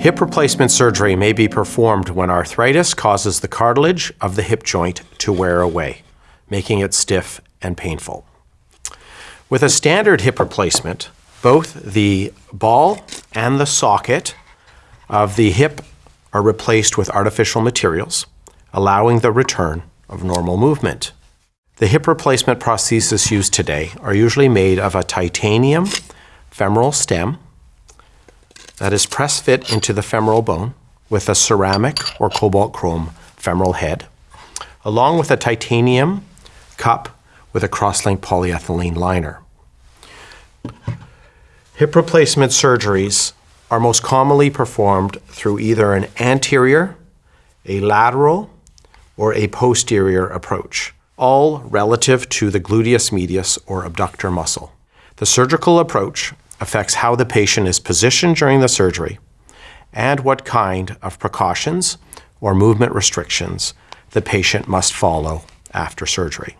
Hip replacement surgery may be performed when arthritis causes the cartilage of the hip joint to wear away, making it stiff and painful. With a standard hip replacement, both the ball and the socket of the hip are replaced with artificial materials, allowing the return of normal movement. The hip replacement prostheses used today are usually made of a titanium femoral stem that is press fit into the femoral bone with a ceramic or cobalt chrome femoral head, along with a titanium cup with a cross-linked polyethylene liner. Hip replacement surgeries are most commonly performed through either an anterior, a lateral, or a posterior approach, all relative to the gluteus medius or abductor muscle. The surgical approach affects how the patient is positioned during the surgery and what kind of precautions or movement restrictions the patient must follow after surgery.